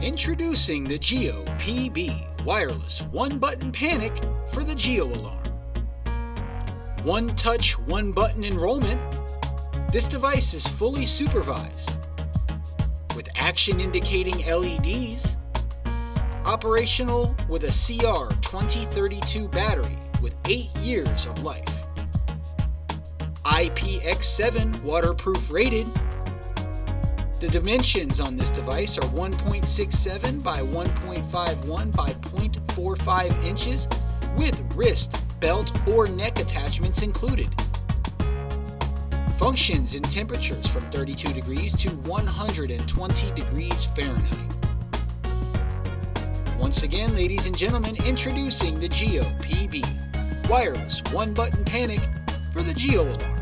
Introducing the Geo PB wireless one button panic for the Geo alarm. One touch, one button enrollment. This device is fully supervised with action indicating LEDs. Operational with a CR2032 battery with 8 years of life. IPX7 waterproof rated the dimensions on this device are 1.67 by 1.51 by 0.45 inches with wrist, belt, or neck attachments included. Functions in temperatures from 32 degrees to 120 degrees Fahrenheit. Once again, ladies and gentlemen, introducing the Geo PB wireless one button panic for the Geo alarm.